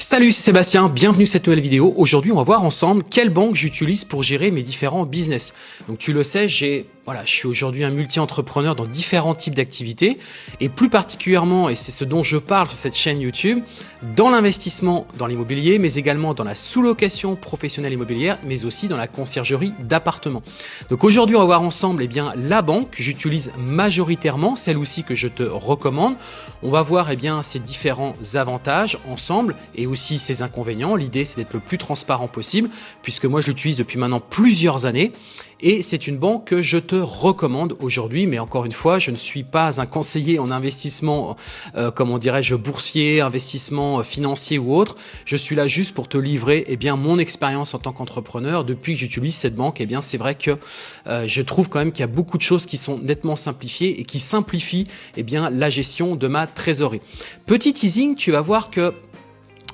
Salut, c'est Sébastien, bienvenue à cette nouvelle vidéo. Aujourd'hui, on va voir ensemble quelle banque j'utilise pour gérer mes différents business. Donc tu le sais, j'ai voilà, je suis aujourd'hui un multi-entrepreneur dans différents types d'activités et plus particulièrement, et c'est ce dont je parle sur cette chaîne YouTube, dans l'investissement dans l'immobilier, mais également dans la sous-location professionnelle immobilière, mais aussi dans la conciergerie d'appartements. Donc aujourd'hui, on va voir ensemble eh bien, la banque que j'utilise majoritairement, celle aussi que je te recommande. On va voir eh bien, ses différents avantages ensemble et aussi ses inconvénients. L'idée, c'est d'être le plus transparent possible puisque moi, je l'utilise depuis maintenant plusieurs années et c'est une banque que je te recommande aujourd'hui, mais encore une fois, je ne suis pas un conseiller en investissement, euh, comment dirais-je, boursier, investissement euh, financier ou autre. Je suis là juste pour te livrer eh bien, mon expérience en tant qu'entrepreneur. Depuis que j'utilise cette banque, eh bien, c'est vrai que euh, je trouve quand même qu'il y a beaucoup de choses qui sont nettement simplifiées et qui simplifient eh bien, la gestion de ma trésorerie. Petit teasing, tu vas voir que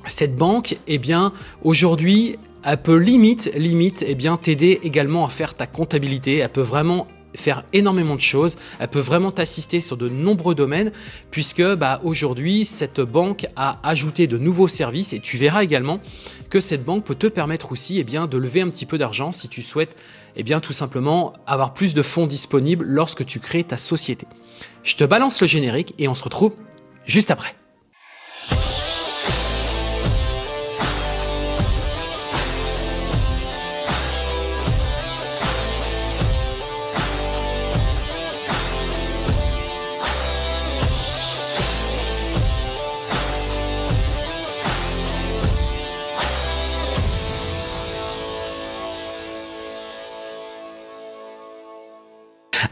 cette banque, eh bien, aujourd'hui, elle peut limite, limite, eh bien t'aider également à faire ta comptabilité. Elle peut vraiment faire énormément de choses, elle peut vraiment t'assister sur de nombreux domaines puisque bah, aujourd'hui cette banque a ajouté de nouveaux services et tu verras également que cette banque peut te permettre aussi eh bien, de lever un petit peu d'argent si tu souhaites eh bien, tout simplement avoir plus de fonds disponibles lorsque tu crées ta société. Je te balance le générique et on se retrouve juste après.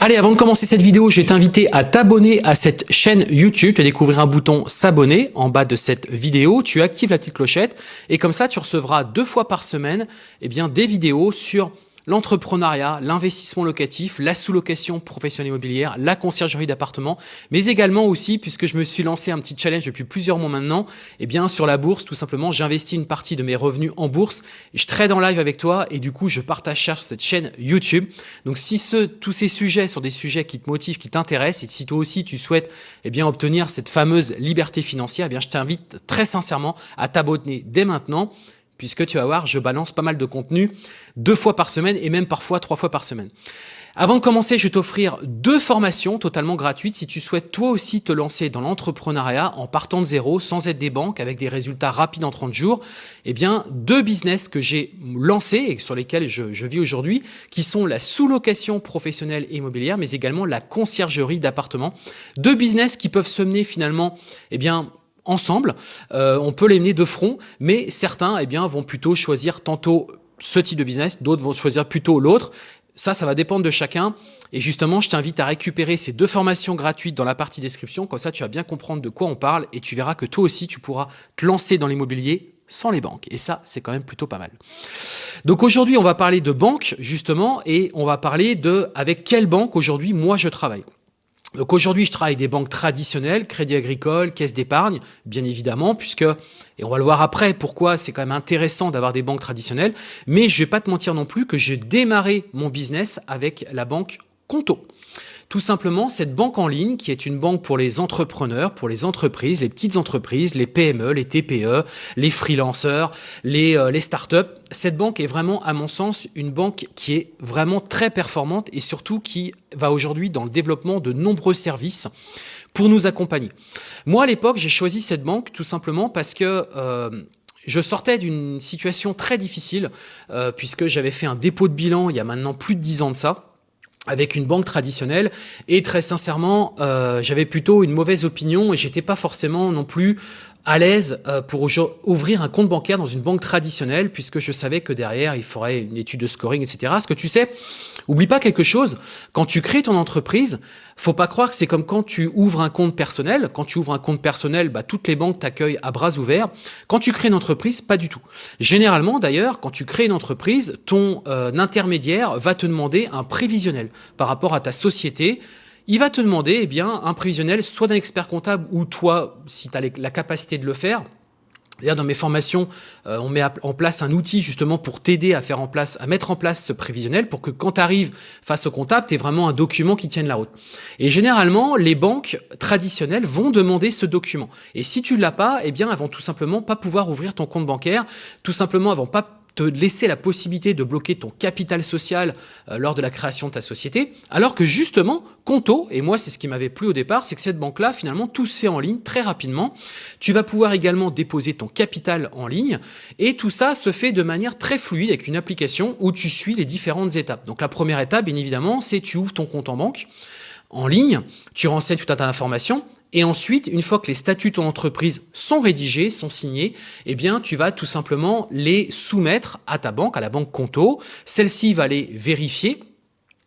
Allez, avant de commencer cette vidéo, je vais t'inviter à t'abonner à cette chaîne YouTube. Tu vas découvrir un bouton s'abonner en bas de cette vidéo. Tu actives la petite clochette et comme ça, tu recevras deux fois par semaine eh bien, des vidéos sur l'entrepreneuriat, l'investissement locatif, la sous-location professionnelle immobilière, la conciergerie d'appartements, mais également aussi, puisque je me suis lancé un petit challenge depuis plusieurs mois maintenant, eh bien sur la bourse, tout simplement, j'investis une partie de mes revenus en bourse, je trade en live avec toi, et du coup, je partage ça sur cette chaîne YouTube. Donc si ce, tous ces sujets sont des sujets qui te motivent, qui t'intéressent, et si toi aussi tu souhaites eh bien, obtenir cette fameuse liberté financière, eh bien, je t'invite très sincèrement à t'abonner dès maintenant puisque tu vas voir, je balance pas mal de contenu deux fois par semaine et même parfois trois fois par semaine. Avant de commencer, je vais t'offrir deux formations totalement gratuites si tu souhaites toi aussi te lancer dans l'entrepreneuriat en partant de zéro, sans aide des banques, avec des résultats rapides en 30 jours. Eh bien, deux business que j'ai lancés et sur lesquels je, vis aujourd'hui, qui sont la sous-location professionnelle et immobilière, mais également la conciergerie d'appartements. Deux business qui peuvent se mener finalement, eh bien, ensemble, euh, on peut les mener de front, mais certains eh bien, vont plutôt choisir tantôt ce type de business, d'autres vont choisir plutôt l'autre. Ça, ça va dépendre de chacun. Et justement, je t'invite à récupérer ces deux formations gratuites dans la partie description. Comme ça, tu vas bien comprendre de quoi on parle et tu verras que toi aussi, tu pourras te lancer dans l'immobilier sans les banques. Et ça, c'est quand même plutôt pas mal. Donc aujourd'hui, on va parler de banque, justement, et on va parler de avec quelle banque aujourd'hui moi je travaille. Donc aujourd'hui, je travaille des banques traditionnelles, Crédit Agricole, Caisse d'épargne, bien évidemment, puisque, et on va le voir après, pourquoi c'est quand même intéressant d'avoir des banques traditionnelles, mais je vais pas te mentir non plus que j'ai démarré mon business avec la banque Conto. Tout simplement, cette banque en ligne, qui est une banque pour les entrepreneurs, pour les entreprises, les petites entreprises, les PME, les TPE, les freelanceurs, les, euh, les startups, cette banque est vraiment, à mon sens, une banque qui est vraiment très performante et surtout qui va aujourd'hui dans le développement de nombreux services pour nous accompagner. Moi, à l'époque, j'ai choisi cette banque tout simplement parce que... Euh, je sortais d'une situation très difficile euh, puisque j'avais fait un dépôt de bilan il y a maintenant plus de dix ans de ça avec une banque traditionnelle. Et très sincèrement euh, j'avais plutôt une mauvaise opinion et j'étais pas forcément non plus à l'aise euh, pour ouvrir un compte bancaire dans une banque traditionnelle puisque je savais que derrière il faudrait une étude de scoring etc. Ce que tu sais, oublie pas quelque chose, quand tu crées ton entreprise, faut pas croire que c'est comme quand tu ouvres un compte personnel. Quand tu ouvres un compte personnel, bah, toutes les banques t'accueillent à bras ouverts. Quand tu crées une entreprise, pas du tout. Généralement d'ailleurs, quand tu crées une entreprise, ton euh, intermédiaire va te demander un prévisionnel par rapport à ta société, il va te demander eh bien, un prévisionnel soit d'un expert comptable ou toi, si tu as la capacité de le faire, D'ailleurs, dans mes formations, euh, on met en place un outil justement pour t'aider à faire en place, à mettre en place ce prévisionnel pour que quand tu arrives face au comptable, tu aies vraiment un document qui tienne la route. Et généralement, les banques traditionnelles vont demander ce document. Et si tu l'as pas, eh bien, elles vont tout simplement pas pouvoir ouvrir ton compte bancaire. Tout simplement, elles vont pas te laisser la possibilité de bloquer ton capital social euh, lors de la création de ta société, alors que justement, Conto, et moi c'est ce qui m'avait plu au départ, c'est que cette banque-là, finalement, tout se fait en ligne très rapidement. Tu vas pouvoir également déposer ton capital en ligne, et tout ça se fait de manière très fluide avec une application où tu suis les différentes étapes. Donc la première étape, bien évidemment, c'est tu ouvres ton compte en banque en ligne, tu renseignes tout un tas d'informations, et ensuite, une fois que les statuts de ton entreprise sont rédigés, sont signés, eh bien, tu vas tout simplement les soumettre à ta banque, à la banque Conto. Celle-ci va les vérifier.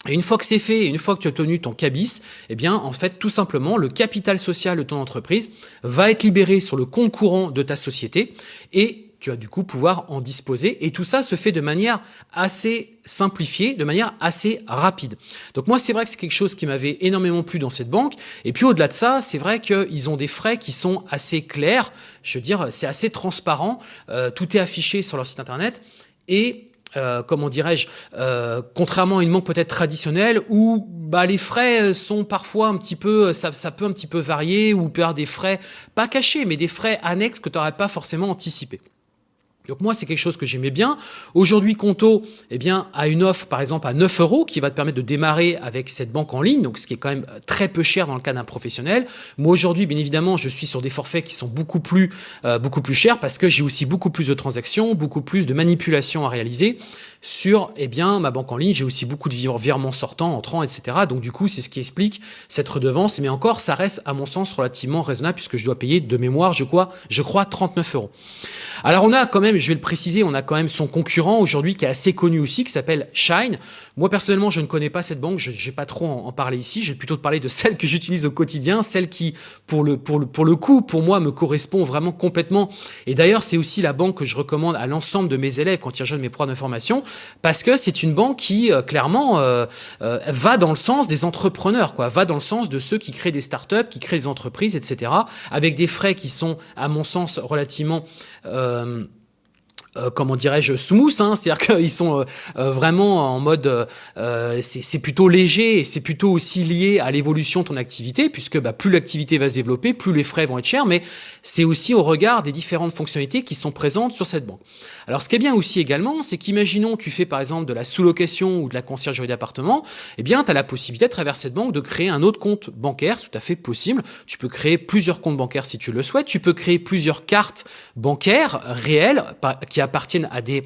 Et une fois que c'est fait, une fois que tu as obtenu ton cabis, eh bien, en fait, tout simplement, le capital social de ton entreprise va être libéré sur le compte courant de ta société et tu vas du coup pouvoir en disposer. Et tout ça se fait de manière assez simplifiée, de manière assez rapide. Donc moi, c'est vrai que c'est quelque chose qui m'avait énormément plu dans cette banque. Et puis au-delà de ça, c'est vrai qu'ils ont des frais qui sont assez clairs. Je veux dire, c'est assez transparent. Euh, tout est affiché sur leur site internet. Et euh, comment dirais-je, euh, contrairement à une banque peut-être traditionnelle où bah, les frais sont parfois un petit peu, ça, peut un petit peu varier ou avoir des frais pas cachés, mais des frais annexes que tu n'aurais pas forcément anticipé. Donc moi, c'est quelque chose que j'aimais bien. Aujourd'hui, Conto eh bien, a une offre, par exemple, à 9 euros qui va te permettre de démarrer avec cette banque en ligne, donc ce qui est quand même très peu cher dans le cas d'un professionnel. Moi, aujourd'hui, bien évidemment, je suis sur des forfaits qui sont beaucoup plus, euh, beaucoup plus chers parce que j'ai aussi beaucoup plus de transactions, beaucoup plus de manipulations à réaliser sur eh bien, ma banque en ligne. J'ai aussi beaucoup de virements sortants, entrants, etc. Donc du coup, c'est ce qui explique cette redevance. Mais encore, ça reste, à mon sens, relativement raisonnable puisque je dois payer de mémoire, je crois, je crois 39 euros. Alors on a quand même, je vais le préciser, on a quand même son concurrent aujourd'hui qui est assez connu aussi, qui s'appelle Shine. Moi personnellement, je ne connais pas cette banque, je ne vais pas trop en, parler ici, je vais plutôt te parler de celle que j'utilise au quotidien, celle qui, pour le, pour, le, pour le coup, pour moi, me correspond vraiment complètement. Et d'ailleurs, c'est aussi la banque que je recommande à l'ensemble de mes élèves quand ils rejoignent mes programmes d'information, parce que c'est une banque qui, euh, clairement, euh, euh, va dans le sens des entrepreneurs, quoi, va dans le sens de ceux qui créent des startups, qui créent des entreprises, etc., avec des frais qui sont, à mon sens, relativement... Euh, euh, comment dirais-je, smooth, hein, c'est-à-dire qu'ils sont euh, euh, vraiment en mode, c'est plutôt léger et c'est plutôt aussi lié à l'évolution de ton activité, puisque bah, plus l'activité va se développer, plus les frais vont être chers, mais c'est aussi au regard des différentes fonctionnalités qui sont présentes sur cette banque. Alors ce qui est bien aussi également, c'est qu'imaginons tu fais par exemple de la sous-location ou de la conciergerie d'appartement, eh bien tu as la possibilité à travers cette banque de créer un autre compte bancaire, tout à fait possible. Tu peux créer plusieurs comptes bancaires si tu le souhaites, tu peux créer plusieurs cartes bancaires réelles qui appartiennent à des,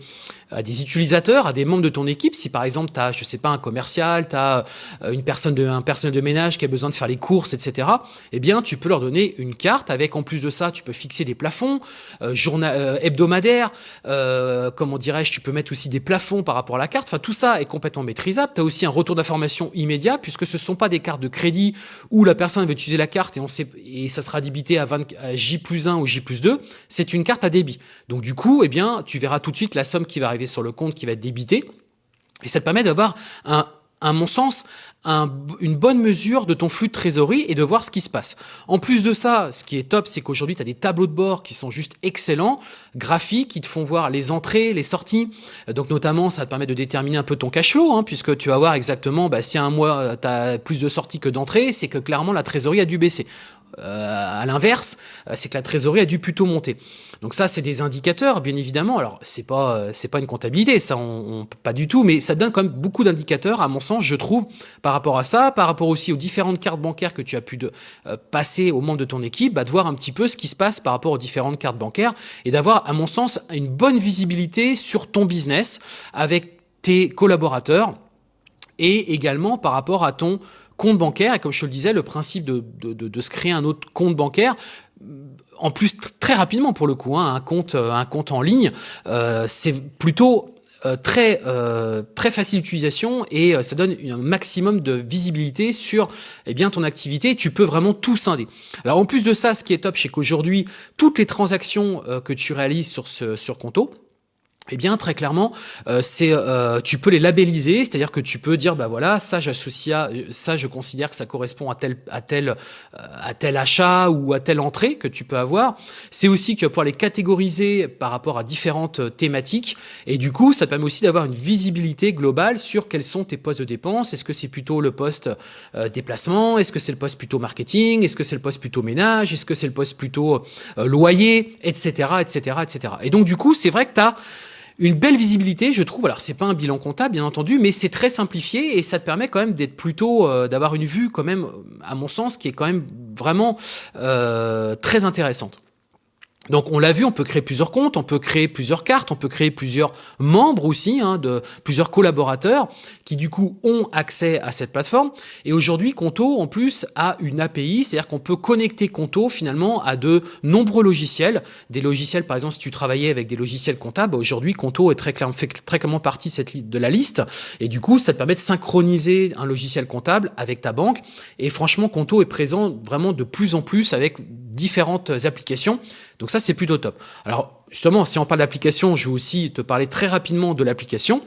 à des utilisateurs, à des membres de ton équipe. Si par exemple, tu as, je sais pas, un commercial, tu as euh, une personne de, un personnel de ménage qui a besoin de faire les courses, etc., eh bien, tu peux leur donner une carte avec, en plus de ça, tu peux fixer des plafonds euh, euh, hebdomadaires, euh, comment dirais-je, tu peux mettre aussi des plafonds par rapport à la carte. Enfin, tout ça est complètement maîtrisable. Tu as aussi un retour d'information immédiat puisque ce ne sont pas des cartes de crédit où la personne va utiliser la carte et, on sait, et ça sera débité à, 20, à J plus 1 ou J plus 2. C'est une carte à débit. Donc, du coup, eh bien, tu verras tout de suite la somme qui va arriver sur le compte qui va être débité. Et ça te permet d'avoir à mon sens, une bonne mesure de ton flux de trésorerie et de voir ce qui se passe. En plus de ça, ce qui est top, c'est qu'aujourd'hui, tu as des tableaux de bord qui sont juste excellents, graphiques, qui te font voir les entrées, les sorties. Donc notamment, ça te permet de déterminer un peu ton cash flow, hein, puisque tu vas voir exactement, bah, si un mois, tu as plus de sorties que d'entrées, c'est que clairement, la trésorerie a dû baisser. Euh, à l'inverse, euh, c'est que la trésorerie a dû plutôt monter. Donc ça, c'est des indicateurs, bien évidemment. Alors, c'est pas euh, pas une comptabilité, ça, pas du tout, mais ça donne quand même beaucoup d'indicateurs, à mon sens, je trouve, par rapport à ça, par rapport aussi aux différentes cartes bancaires que tu as pu passer aux membres de ton équipe, bah, de voir un petit peu ce qui se passe par rapport aux différentes cartes bancaires et d'avoir, à mon sens, une bonne visibilité sur ton business avec tes collaborateurs et également par rapport à ton compte bancaire. Et comme je te le disais, le principe de, de, de, se créer un autre compte bancaire, en plus très rapidement pour le coup, hein, un compte, euh, un compte en ligne, euh, c'est plutôt euh, très très facile d'utilisation et ça donne un maximum de visibilité sur eh bien ton activité. Tu peux vraiment tout scinder. Alors en plus de ça, ce qui est top, c'est qu'aujourd'hui toutes les transactions que tu réalises sur ce sur Conto, eh bien très clairement, euh, c'est euh, tu peux les labelliser, c'est-à-dire que tu peux dire bah voilà ça j'associe ça je considère que ça correspond à tel à tel euh, à tel achat ou à telle entrée que tu peux avoir. C'est aussi que tu vas pouvoir les catégoriser par rapport à différentes thématiques et du coup ça te permet aussi d'avoir une visibilité globale sur quels sont tes postes de dépenses. Est-ce que c'est plutôt le poste déplacement? Est-ce que c'est le poste plutôt marketing? Est-ce que c'est le poste plutôt ménage? Est-ce que c'est le poste plutôt loyer? Etc. Etc. Etc. Et donc du coup c'est vrai que tu as une belle visibilité, je trouve. Alors, c'est pas un bilan comptable, bien entendu, mais c'est très simplifié et ça te permet quand même d'être plutôt, euh, d'avoir une vue quand même, à mon sens, qui est quand même vraiment euh, très intéressante. Donc on l'a vu, on peut créer plusieurs comptes, on peut créer plusieurs cartes, on peut créer plusieurs membres aussi, hein, de plusieurs collaborateurs qui du coup ont accès à cette plateforme. Et aujourd'hui, Conto en plus a une API, c'est-à-dire qu'on peut connecter Conto finalement à de nombreux logiciels. Des logiciels, par exemple, si tu travaillais avec des logiciels comptables, aujourd'hui Conto est très clairement, fait très clairement partie de, cette, de la liste. Et du coup, ça te permet de synchroniser un logiciel comptable avec ta banque. Et franchement, Conto est présent vraiment de plus en plus avec différentes applications. Donc ça, c'est plutôt top. Alors justement, si on parle d'application, je vais aussi te parler très rapidement de l'application.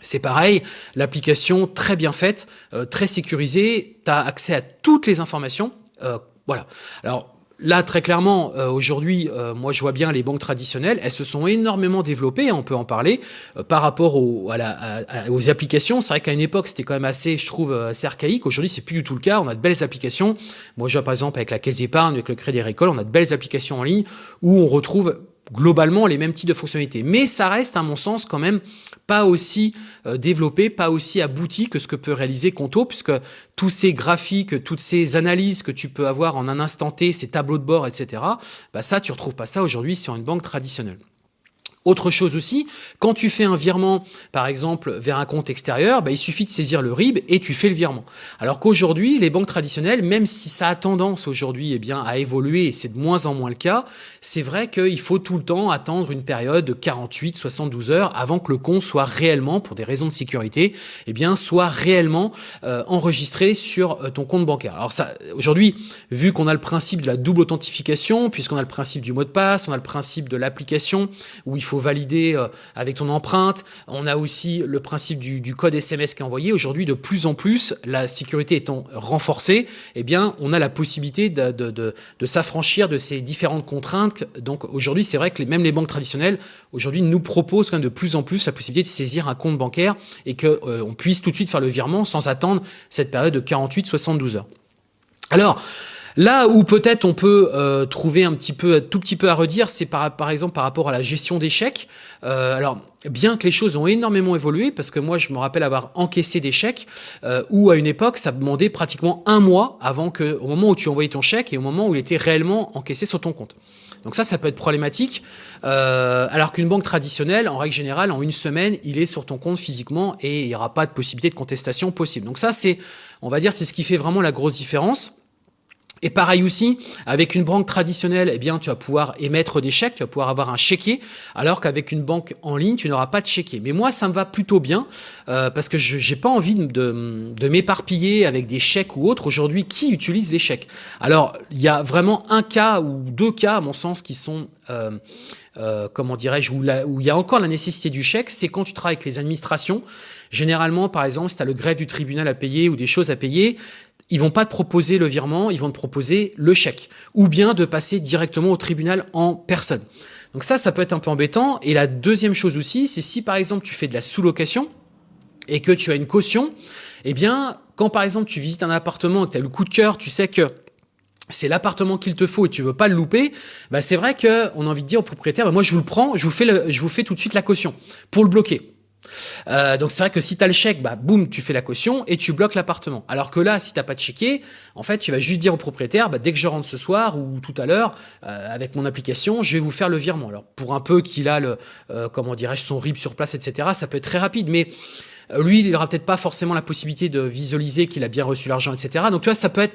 C'est pareil, l'application très bien faite, euh, très sécurisée, tu as accès à toutes les informations. Euh, voilà. Alors, Là, très clairement, euh, aujourd'hui, euh, moi, je vois bien les banques traditionnelles, elles se sont énormément développées, on peut en parler, euh, par rapport aux applications. C'est vrai qu'à une époque, c'était quand même assez, je trouve, assez archaïque. Aujourd'hui, c'est plus du tout le cas. On a de belles applications. Moi, je vois par exemple avec la Caisse d'épargne, avec le Crédit Agricole, on a de belles applications en ligne où on retrouve globalement les mêmes types de fonctionnalités. Mais ça reste, à mon sens, quand même pas aussi euh, développé, pas aussi abouti que ce que peut réaliser Conto, puisque tous ces graphiques, toutes ces analyses que tu peux avoir en un instant T, ces tableaux de bord, etc., bah ça, tu retrouves pas ça aujourd'hui sur une banque traditionnelle. Autre chose aussi, quand tu fais un virement, par exemple, vers un compte extérieur, bah, il suffit de saisir le RIB et tu fais le virement. Alors qu'aujourd'hui, les banques traditionnelles, même si ça a tendance aujourd'hui eh bien, à évoluer, et c'est de moins en moins le cas, c'est vrai qu'il faut tout le temps attendre une période de 48-72 heures avant que le compte soit réellement, pour des raisons de sécurité, eh bien, soit réellement euh, enregistré sur euh, ton compte bancaire. Alors aujourd'hui, vu qu'on a le principe de la double authentification, puisqu'on a le principe du mot de passe, on a le principe de l'application, où il faut valider euh, avec ton empreinte. On a aussi le principe du, code SMS qui est envoyé. Aujourd'hui, de plus en plus, la sécurité étant renforcée, eh bien, on a la possibilité de, s'affranchir de ces différentes contraintes. Donc aujourd'hui, c'est vrai que même les banques traditionnelles, aujourd'hui, nous proposent de plus en plus la possibilité de saisir un compte bancaire et qu'on euh, puisse tout de suite faire le virement sans attendre cette période de 48-72 heures. Alors, Là où peut-être on peut euh, trouver un petit peu, tout petit peu à redire, c'est par, exemple par rapport à la gestion d'échecs. Euh, alors, bien que les choses ont énormément évolué, parce que moi je me rappelle avoir encaissé des chèques, euh, où à une époque ça demandait pratiquement un mois avant que, au moment où tu envoyais ton chèque et au moment où il était réellement encaissé sur ton compte. Donc ça, ça peut être problématique. Euh, alors qu'une banque traditionnelle, en règle générale, en une semaine, il est sur ton compte physiquement et il n'y aura pas de possibilité de contestation possible. Donc ça, c'est, on va dire, c'est ce qui fait vraiment la grosse différence. Et pareil aussi, avec une banque traditionnelle, eh bien, tu vas pouvoir émettre des chèques, tu vas pouvoir avoir un chéquier, alors qu'avec une banque en ligne, tu n'auras pas de chéquier. Mais moi, ça me va plutôt bien, euh, parce que je n'ai pas envie de, m'éparpiller avec des chèques ou autres. Aujourd'hui, qui utilise les chèques? Alors, il y a vraiment un cas ou deux cas, à mon sens, qui sont... Euh, euh, comment dirais-je, où, où il y a encore la nécessité du chèque, c'est quand tu travailles avec les administrations. Généralement, par exemple, si tu as le greffe du tribunal à payer ou des choses à payer, ils vont pas te proposer le virement, ils vont te proposer le chèque, ou bien de passer directement au tribunal en personne. Donc ça, ça peut être un peu embêtant. Et la deuxième chose aussi, c'est si par exemple tu fais de la sous-location et que tu as une caution, eh bien, quand par exemple tu visites un appartement et que tu as le coup de cœur, tu sais que c'est l'appartement qu'il te faut et tu veux pas le louper, bah c'est vrai qu'on a envie de dire au propriétaire, bah moi je vous le prends, je vous fais, le, je vous fais tout de suite la caution pour le bloquer. Euh, donc c'est vrai que si tu as le chèque, bah boum, tu fais la caution et tu bloques l'appartement. Alors que là, si t'as pas de chéquier, en fait, tu vas juste dire au propriétaire, bah, dès que je rentre ce soir ou tout à l'heure, euh, avec mon application, je vais vous faire le virement. Alors pour un peu qu'il a le, euh, comment dirais-je, son RIB sur place, etc., ça peut être très rapide, mais lui, il aura peut-être pas forcément la possibilité de visualiser qu'il a bien reçu l'argent, etc. Donc tu vois, ça peut être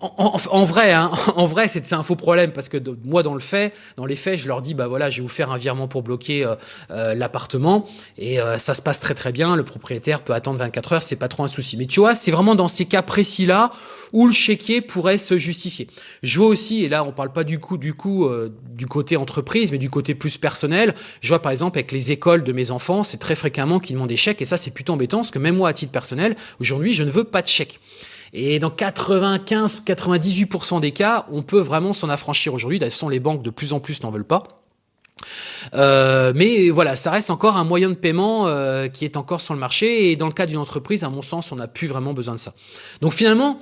en, vrai, hein, en vrai, c'est un faux problème parce que moi, dans le fait, dans les faits, je leur dis, bah voilà, je vais vous faire un virement pour bloquer euh, euh, l'appartement et euh, ça se passe très très bien. Le propriétaire peut attendre 24 heures, c'est pas trop un souci. Mais tu vois, c'est vraiment dans ces cas précis-là où le chéquier pourrait se justifier. Je vois aussi, et là, on parle pas du coup, du coup, du côté entreprise, mais du côté plus personnel. Je vois par exemple avec les écoles de mes enfants, c'est très fréquemment qu'ils demandent des chèques et ça, c'est plutôt embêtant parce que même moi, à titre personnel, aujourd'hui, je ne veux pas de chèque. Et dans 95-98% des cas, on peut vraiment s'en affranchir aujourd'hui. D'ailleurs, les banques de plus en plus n'en veulent pas. Euh, mais voilà, ça reste encore un moyen de paiement euh, qui est encore sur le marché. Et dans le cas d'une entreprise, à mon sens, on n'a plus vraiment besoin de ça. Donc finalement,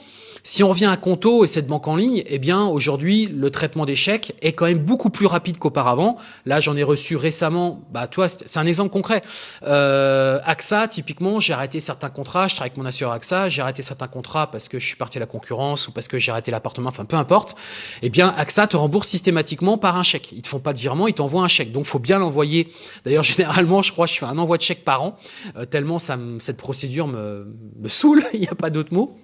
si on revient à Conto et cette banque en ligne, eh bien aujourd'hui le traitement des chèques est quand même beaucoup plus rapide qu'auparavant. Là, j'en ai reçu récemment. Bah, toi, c'est un exemple concret. Euh, AXA, typiquement, j'ai arrêté certains contrats. Je travaille avec mon assureur AXA. J'ai arrêté certains contrats parce que je suis parti à la concurrence ou parce que j'ai arrêté l'appartement. Enfin, peu importe. Eh bien, AXA te rembourse systématiquement par un chèque. Ils te font pas de virement, ils t'envoient un chèque. Donc, faut bien l'envoyer. D'ailleurs, généralement, je crois, je fais un envoi de chèque par an. Euh, tellement ça, cette procédure me, me saoule. Il n'y a pas d'autre mot.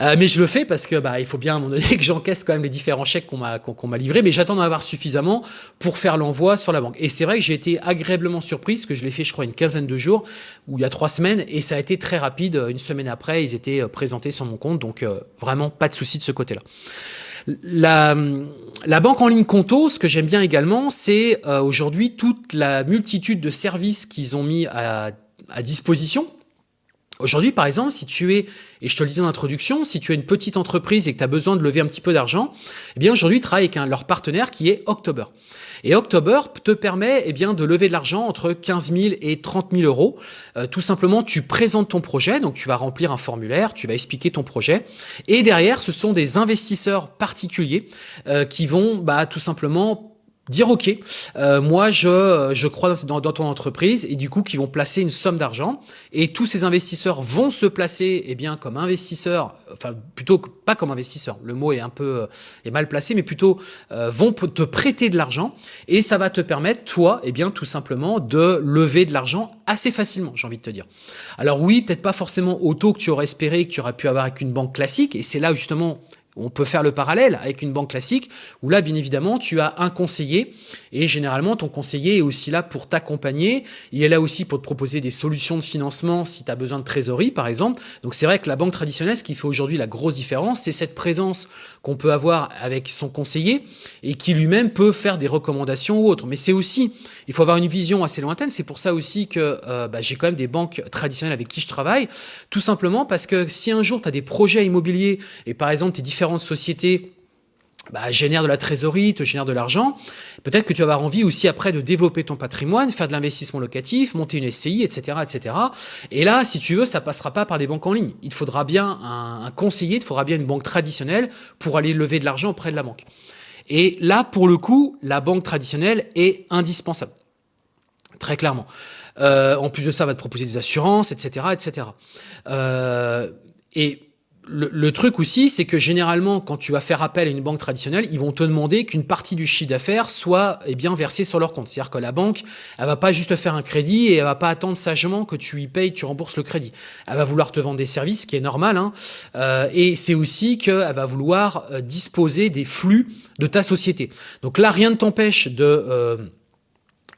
Euh, mais je le fais parce que bah, il faut bien à un moment donné que j'encaisse quand même les différents chèques qu'on m'a qu'on m'a livrés, mais j'attends d'en avoir suffisamment pour faire l'envoi sur la banque. Et c'est vrai que j'ai été agréablement surpris, parce que je l'ai fait je crois une quinzaine de jours, ou il y a trois semaines, et ça a été très rapide. Une semaine après, ils étaient euh, présentés sur mon compte, donc euh, vraiment pas de souci de ce côté-là. La, la, banque en ligne Conto, ce que j'aime bien également, c'est aujourd'hui toute la multitude de services qu'ils ont mis à, à disposition Aujourd'hui, par exemple, si tu es, et je te le disais en introduction, si tu es une petite entreprise et que tu as besoin de lever un petit peu d'argent, eh bien aujourd'hui, ils travaillent avec un, leur partenaire qui est October. Et October te permet eh bien, de lever de l'argent entre 15 000 et 30 000 euros. Euh, tout simplement, tu présentes ton projet, donc tu vas remplir un formulaire, tu vas expliquer ton projet. Et derrière, ce sont des investisseurs particuliers euh, qui vont bah, tout simplement dire ok, euh, moi je, je crois dans, dans, ton entreprise et du coup qui vont placer une somme d'argent. Et tous ces investisseurs vont se placer eh bien comme investisseurs, enfin plutôt pas comme investisseurs, le mot est un peu euh, est mal placé, mais plutôt euh, vont te prêter de l'argent. Et ça va te permettre toi eh bien tout simplement de lever de l'argent assez facilement, j'ai envie de te dire. Alors oui, peut-être pas forcément au taux que tu aurais espéré, que tu aurais pu avoir avec une banque classique. Et c'est là justement on peut faire le parallèle avec une banque classique où là, bien évidemment, tu as un conseiller et généralement, ton conseiller est aussi là pour t'accompagner. Il est là aussi pour te proposer des solutions de financement si tu as besoin de trésorerie, par exemple. Donc, c'est vrai que la banque traditionnelle, ce qui fait aujourd'hui la grosse différence, c'est cette présence qu'on peut avoir avec son conseiller et qui lui-même peut faire des recommandations ou autres. Mais c'est aussi, il faut avoir une vision assez lointaine. C'est pour ça aussi que euh, bah, j'ai quand même des banques traditionnelles avec qui je travaille, tout simplement parce que si un jour tu as des projets immobiliers et par exemple tes différentes sociétés bah, génèrent de la trésorerie, te génèrent de l'argent, peut-être que tu vas avoir envie aussi après de développer ton patrimoine, faire de l'investissement locatif, monter une SCI, etc., etc. Et là, si tu veux, ça passera pas par des banques en ligne. Il te faudra bien un, conseiller, il te faudra bien une banque traditionnelle pour aller lever de l'argent auprès de la banque. Et là, pour le coup, la banque traditionnelle est indispensable. Très clairement. Euh, en plus de ça, va te proposer des assurances, etc., etc. Euh, et le, truc aussi, c'est que généralement, quand tu vas faire appel à une banque traditionnelle, ils vont te demander qu'une partie du chiffre d'affaires soit eh bien versée sur leur compte. C'est-à-dire que la banque, elle va pas juste faire un crédit et elle va pas attendre sagement que tu y payes, tu rembourses le crédit. Elle va vouloir te vendre des services, ce qui est normal. Hein. Euh, et c'est aussi qu'elle va vouloir euh, disposer des flux de ta société. Donc là, rien ne t'empêche de... Euh,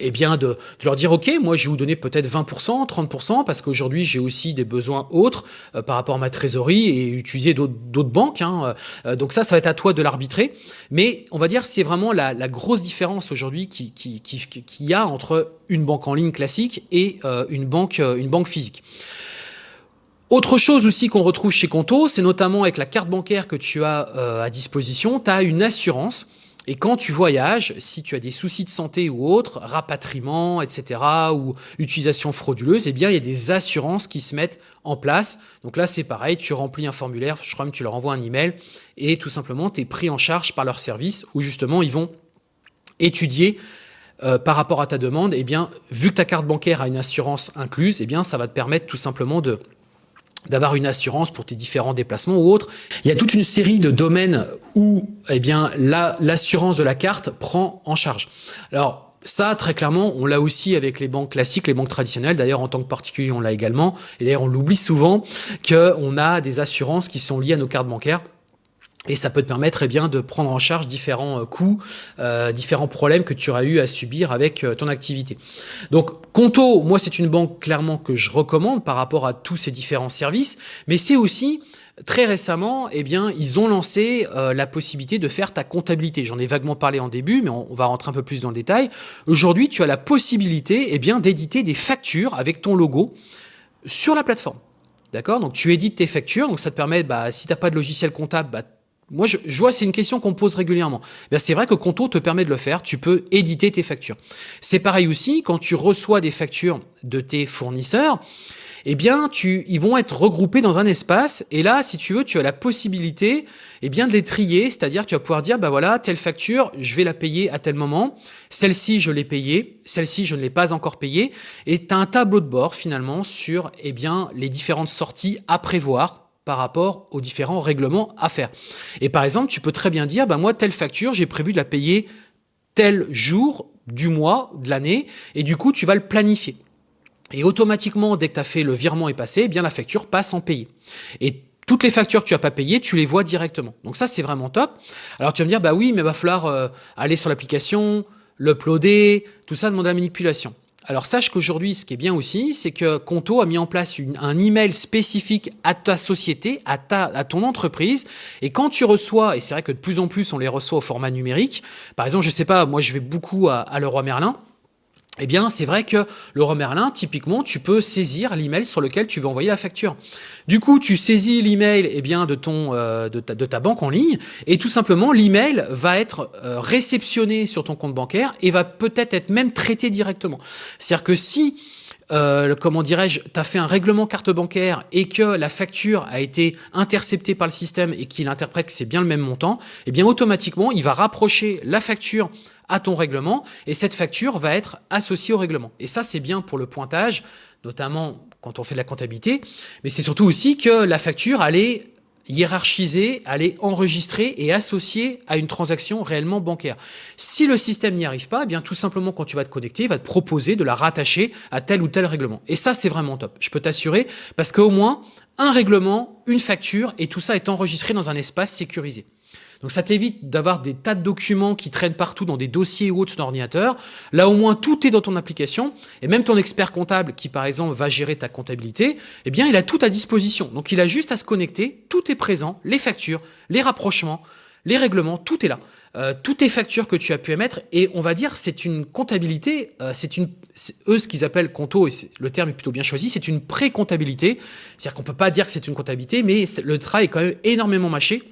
eh bien de, leur dire ok moi je vais vous donner peut-être 20%, 30% parce qu'aujourd'hui j'ai aussi des besoins autres euh, par rapport à ma trésorerie et utiliser d'autres banques hein. euh, donc ça ça va être à toi de l'arbitrer mais on va dire c'est vraiment la, grosse différence aujourd'hui qui, qui, qui, qui, y a entre une banque en ligne classique et euh, une, banque, une banque physique. Autre chose aussi qu'on retrouve chez Conto, c'est notamment avec la carte bancaire que tu as à disposition, tu as une assurance et quand tu voyages, si tu as des soucis de santé ou autres, rapatriement, etc., ou utilisation frauduleuse, eh bien, il y a des assurances qui se mettent en place. Donc là, c'est pareil, tu remplis un formulaire, je crois que tu leur envoies un email, et tout simplement, tu es pris en charge par leur service, où justement, ils vont étudier euh, par rapport à ta demande, eh bien, vu que ta carte bancaire a une assurance incluse, eh ça va te permettre tout simplement de d'avoir une assurance pour tes différents déplacements ou autres. Il y a toute une série de domaines où eh bien l'assurance de la carte prend en charge. Alors ça, très clairement, on l'a aussi avec les banques classiques, les banques traditionnelles. D'ailleurs, en tant que particulier, on l'a également. Et d'ailleurs, on l'oublie souvent qu'on a des assurances qui sont liées à nos cartes bancaires. Et ça peut te permettre eh bien, de prendre en charge différents euh, coûts, euh, différents problèmes que tu auras eu à subir avec euh, ton activité. Donc Conto, moi c'est une banque clairement que je recommande par rapport à tous ces différents services, mais c'est aussi très récemment, eh bien, ils ont lancé la possibilité de faire ta comptabilité. J'en ai vaguement parlé en début, mais on, va rentrer un peu plus dans le détail. Aujourd'hui, tu as la possibilité eh bien, d'éditer des factures avec ton logo sur la plateforme. D'accord? Donc tu édites tes factures, donc ça te permet, bah, si tu n'as pas de logiciel comptable, bah, moi, je, vois, c'est une question qu'on pose régulièrement. Ben, c'est vrai que Conto te permet de le faire. Tu peux éditer tes factures. C'est pareil aussi quand tu reçois des factures de tes fournisseurs. Eh bien, tu, ils vont être regroupés dans un espace. Et là, si tu veux, tu as la possibilité eh bien, de les trier. C'est-à-dire tu vas pouvoir dire, bah voilà, telle facture, je vais la payer à tel moment. Celle-ci, je l'ai payée. Celle-ci, je ne l'ai pas encore payée. Et tu as un tableau de bord, finalement, sur eh bien, les différentes sorties à prévoir par rapport aux différents règlements à faire. Et par exemple, tu peux très bien dire, bah moi, telle facture, j'ai prévu de la payer tel jour du mois, de l'année, et du coup, tu vas le planifier. Et automatiquement, dès que tu as fait le virement est passé, eh bien la facture passe en payé. Et toutes les factures que tu n'as pas payées, tu les vois directement. Donc ça, c'est vraiment top. Alors tu vas me dire, bah oui, mais il va falloir euh, aller sur l'application, l'uploader, tout ça demande la manipulation. Alors sache qu'aujourd'hui, ce qui est bien aussi, c'est que Conto a mis en place un email spécifique à ta société, à, ta, à ton entreprise. Et quand tu reçois, et c'est vrai que de plus en plus on les reçoit au format numérique, par exemple, je sais pas, moi je vais beaucoup à, à Leroy Merlin, eh bien, c'est vrai que le Merlin, typiquement, tu peux saisir l'email sur lequel tu veux envoyer la facture. Du coup, tu saisis l'email eh bien de ton euh, de, ta, banque en ligne et tout simplement l'email va être euh, réceptionné sur ton compte bancaire et va peut-être être même traité directement. C'est-à-dire que si euh, comment dirais-je, tu as fait un règlement carte bancaire et que la facture a été interceptée par le système et qu'il interprète que c'est bien le même montant, eh bien automatiquement, il va rapprocher la facture à ton règlement et cette facture va être associée au règlement. Et ça, c'est bien pour le pointage, notamment quand on fait de la comptabilité, mais c'est surtout aussi que la facture, allait hiérarchiser, aller enregistrer et associer à une transaction réellement bancaire. Si le système n'y arrive pas, eh bien tout simplement quand tu vas te connecter, il va te proposer de la rattacher à tel ou tel règlement. Et ça, c'est vraiment top. Je peux t'assurer parce qu'au moins un règlement, une facture et tout ça est enregistré dans un espace sécurisé. Donc ça t'évite d'avoir des tas de documents qui traînent partout dans des dossiers ou autres sur ton ordinateur. Là au moins tout est dans ton application et même ton expert comptable qui par exemple va gérer ta comptabilité, eh bien il a tout à disposition. Donc il a juste à se connecter, tout est présent, les factures, les rapprochements, les règlements, tout est là. Euh, toutes tes factures que tu as pu émettre et on va dire c'est une comptabilité, euh, c'est une eux ce qu'ils appellent compto et le terme est plutôt bien choisi, c'est une pré-comptabilité. C'est-à-dire qu'on peut pas dire que c'est une comptabilité mais le travail est quand même énormément mâché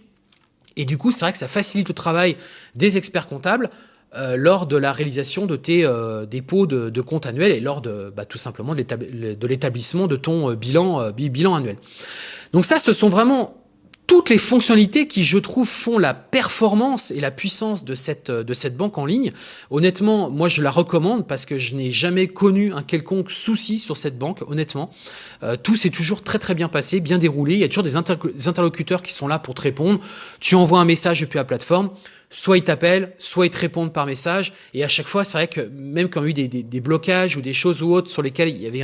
et du coup, c'est vrai que ça facilite le travail des experts comptables euh, lors de la réalisation de tes euh, dépôts de, de, compte annuel et lors de bah, tout simplement de l'établissement de ton euh, bilan, bilan annuel. Donc ça, ce sont vraiment toutes les fonctionnalités qui, je trouve, font la performance et la puissance de cette, de cette banque en ligne. Honnêtement, moi, je la recommande parce que je n'ai jamais connu un quelconque souci sur cette banque, honnêtement. Euh, tout s'est toujours très très bien passé, bien déroulé. Il y a toujours des, interlocuteurs qui sont là pour te répondre. Tu envoies un message depuis la plateforme soit ils t'appellent, soit ils te répondent par message. Et à chaque fois, c'est vrai que même quand il y a eu des, blocages ou des choses ou autres sur lesquelles il y avait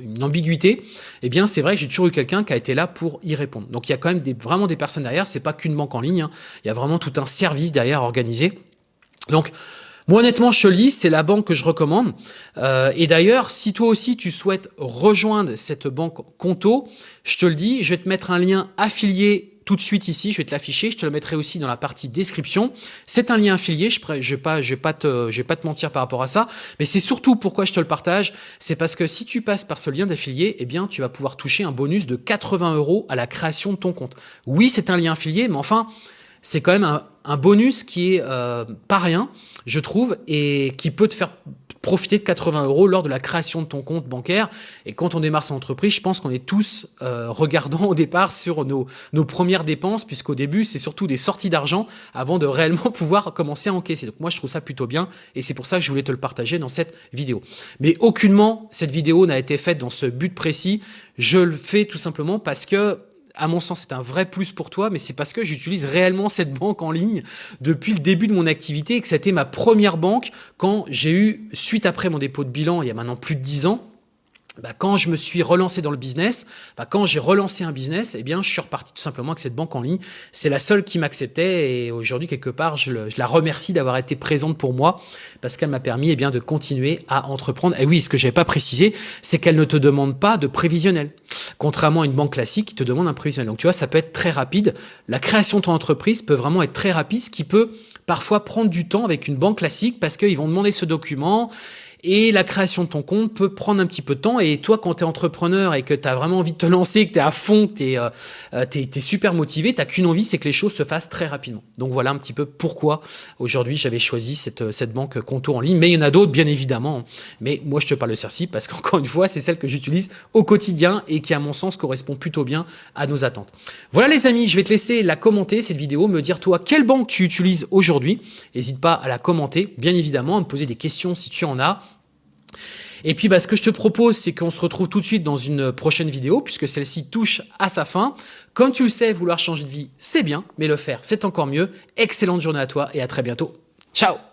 une ambiguïté, eh bien, c'est vrai que j'ai toujours eu quelqu'un qui a été là pour y répondre. Donc, il y a quand même des, vraiment des personnes derrière. C'est pas qu'une banque en ligne. Hein. Il y a vraiment tout un service derrière organisé. Donc, moi, honnêtement, dis, c'est la banque que je recommande. Euh, et d'ailleurs, si toi aussi, tu souhaites rejoindre cette banque Conto, je te le dis, je vais te mettre un lien affilié de suite ici, je vais te l'afficher, je te le mettrai aussi dans la partie description. C'est un lien affilié, je ne vais, pas, je vais, pas te, je pas te mentir par rapport à ça, mais c'est surtout pourquoi je te le partage, c'est parce que si tu passes par ce lien d'affilié, eh bien tu vas pouvoir toucher un bonus de 80 euros à la création de ton compte. Oui, c'est un lien affilié, mais enfin, c'est quand même un, bonus qui est euh, pas rien, je trouve, et qui peut te faire profiter de 80 euros lors de la création de ton compte bancaire. Et quand on démarre son entreprise, je pense qu'on est tous euh, regardant au départ sur nos, nos premières dépenses, puisqu'au début, c'est surtout des sorties d'argent avant de réellement pouvoir commencer à encaisser. Donc moi, je trouve ça plutôt bien et c'est pour ça que je voulais te le partager dans cette vidéo. Mais aucunement, cette vidéo n'a été faite dans ce but précis. Je le fais tout simplement parce que à mon sens, c'est un vrai plus pour toi, mais c'est parce que j'utilise réellement cette banque en ligne depuis le début de mon activité et que c'était ma première banque quand j'ai eu, suite après mon dépôt de bilan, il y a maintenant plus de 10 ans, bah, quand je me suis relancé dans le business, bah, quand j'ai relancé un business, eh bien, je suis reparti tout simplement avec cette banque en ligne. C'est la seule qui m'acceptait et aujourd'hui, quelque part, je, la remercie d'avoir été présente pour moi parce qu'elle m'a permis eh bien, de continuer à entreprendre. Et oui, ce que je n'avais pas précisé, c'est qu'elle ne te demande pas de prévisionnel. Contrairement à une banque classique qui te demande un prévisionnel. Donc, tu vois, ça peut être très rapide. La création de ton entreprise peut vraiment être très rapide, ce qui peut parfois prendre du temps avec une banque classique parce qu'ils vont demander ce document et la création de ton compte peut prendre un petit peu de temps. Et toi, quand tu es entrepreneur et que tu as vraiment envie de te lancer, que tu es à fond, que tu es, euh, euh, super motivé, tu qu'une envie, c'est que les choses se fassent très rapidement. Donc voilà un petit peu pourquoi aujourd'hui j'avais choisi cette, cette banque Contour en ligne. Mais il y en a d'autres, bien évidemment. Mais moi, je te parle de celle-ci parce qu'encore une fois, c'est celle que j'utilise au quotidien et qui, à mon sens, correspond plutôt bien à nos attentes. Voilà les amis, je vais te laisser la commenter, cette vidéo, me dire toi, quelle banque tu utilises aujourd'hui. N'hésite pas à la commenter, bien évidemment, à me poser des questions si tu en as. Et puis, bah, ce que je te propose, c'est qu'on se retrouve tout de suite dans une prochaine vidéo, puisque celle-ci touche à sa fin. Comme tu le sais, vouloir changer de vie, c'est bien, mais le faire, c'est encore mieux. Excellente journée à toi et à très bientôt. Ciao